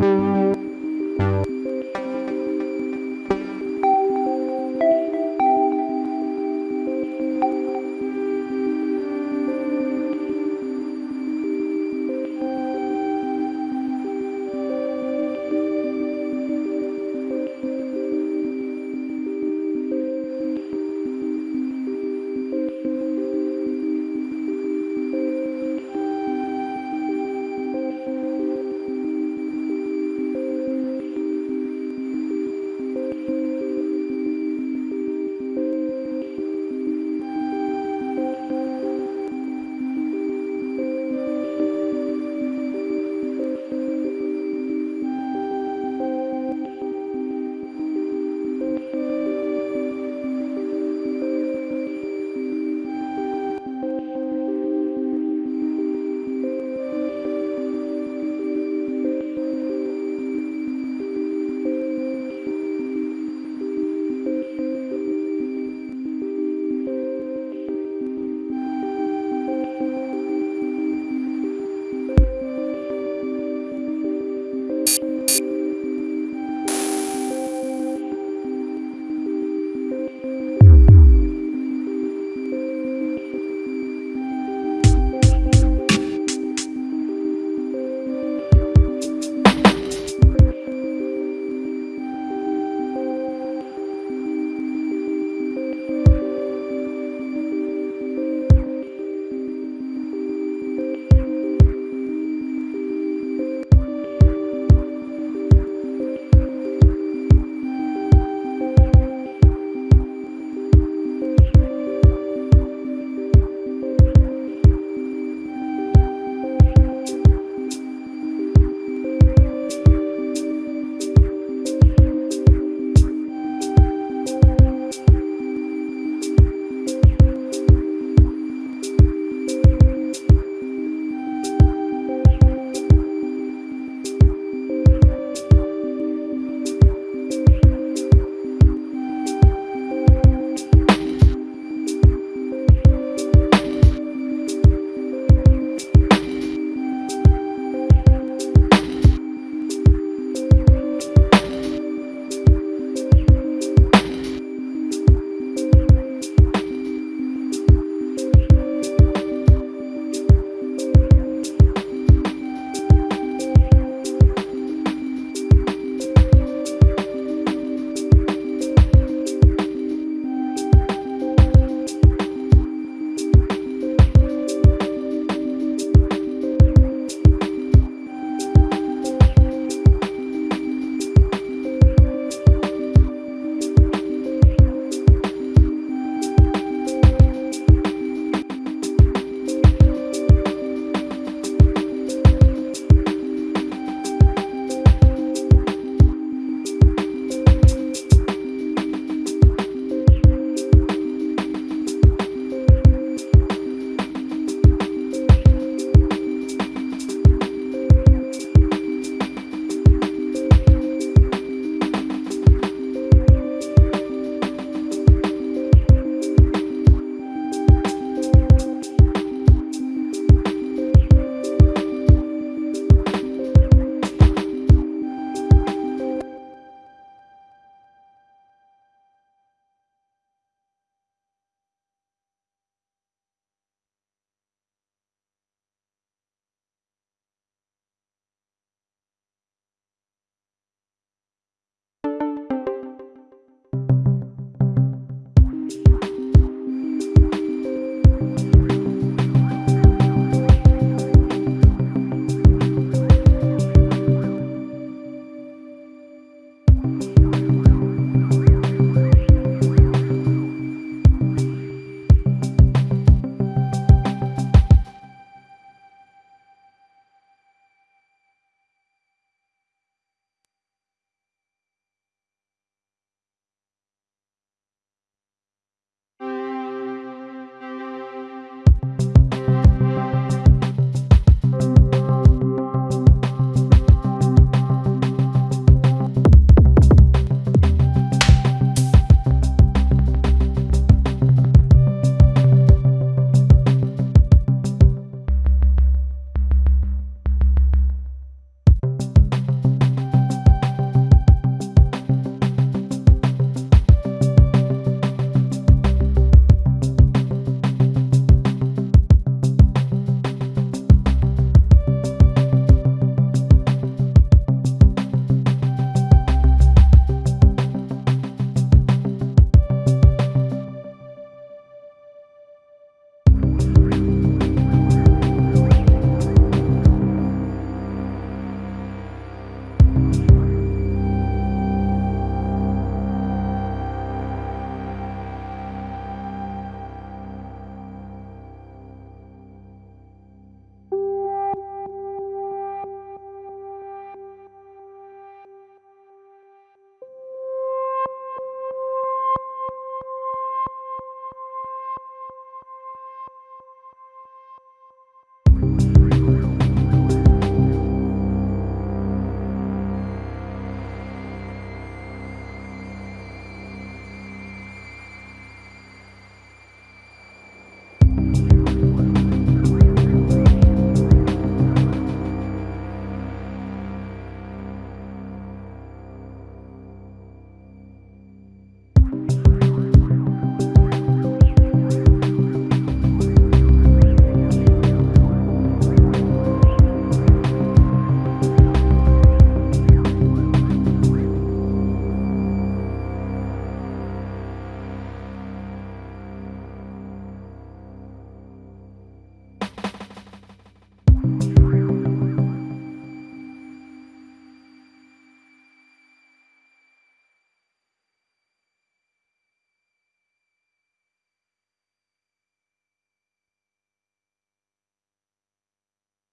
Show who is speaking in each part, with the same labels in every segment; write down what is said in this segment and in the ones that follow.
Speaker 1: Thank you.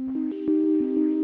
Speaker 2: おいしい。